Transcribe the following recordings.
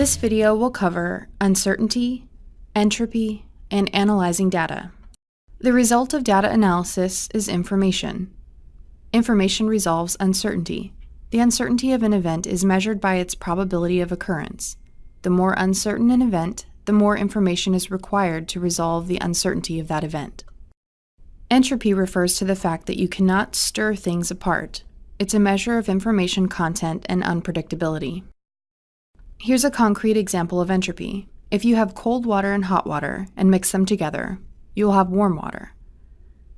This video will cover uncertainty, entropy, and analyzing data. The result of data analysis is information. Information resolves uncertainty. The uncertainty of an event is measured by its probability of occurrence. The more uncertain an event, the more information is required to resolve the uncertainty of that event. Entropy refers to the fact that you cannot stir things apart. It's a measure of information content and unpredictability. Here's a concrete example of entropy. If you have cold water and hot water and mix them together, you will have warm water.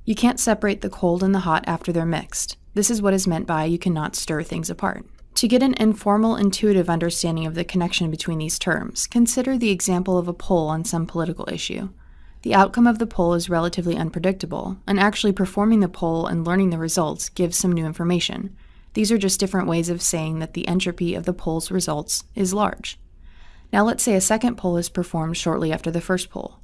You can't separate the cold and the hot after they're mixed. This is what is meant by you cannot stir things apart. To get an informal, intuitive understanding of the connection between these terms, consider the example of a poll on some political issue. The outcome of the poll is relatively unpredictable, and actually performing the poll and learning the results gives some new information. These are just different ways of saying that the entropy of the poll's results is large. Now let's say a second poll is performed shortly after the first poll.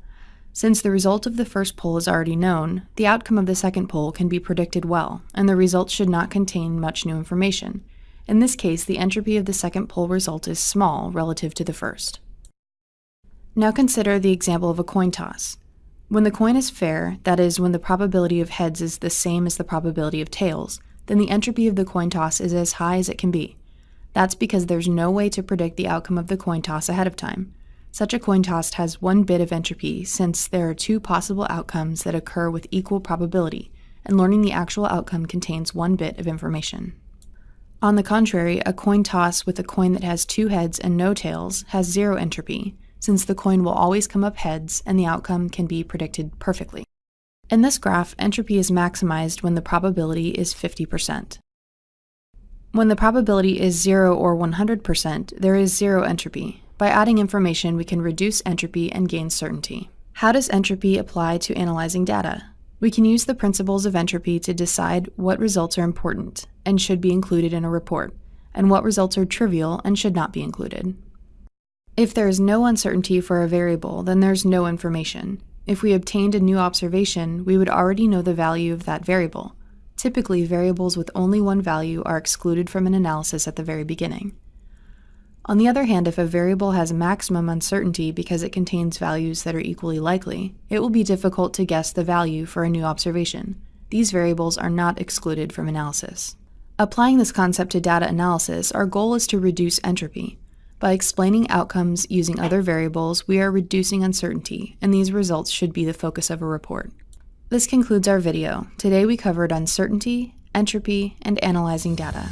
Since the result of the first poll is already known, the outcome of the second poll can be predicted well, and the results should not contain much new information. In this case, the entropy of the second poll result is small relative to the first. Now consider the example of a coin toss. When the coin is fair, that is, when the probability of heads is the same as the probability of tails, then the entropy of the coin toss is as high as it can be. That's because there's no way to predict the outcome of the coin toss ahead of time. Such a coin toss has one bit of entropy since there are two possible outcomes that occur with equal probability, and learning the actual outcome contains one bit of information. On the contrary, a coin toss with a coin that has two heads and no tails has zero entropy, since the coin will always come up heads and the outcome can be predicted perfectly. In this graph, entropy is maximized when the probability is 50%. When the probability is 0 or 100%, there is zero entropy. By adding information, we can reduce entropy and gain certainty. How does entropy apply to analyzing data? We can use the principles of entropy to decide what results are important and should be included in a report, and what results are trivial and should not be included. If there is no uncertainty for a variable, then there's no information. If we obtained a new observation, we would already know the value of that variable. Typically, variables with only one value are excluded from an analysis at the very beginning. On the other hand, if a variable has maximum uncertainty because it contains values that are equally likely, it will be difficult to guess the value for a new observation. These variables are not excluded from analysis. Applying this concept to data analysis, our goal is to reduce entropy. By explaining outcomes using other variables, we are reducing uncertainty, and these results should be the focus of a report. This concludes our video. Today we covered uncertainty, entropy, and analyzing data.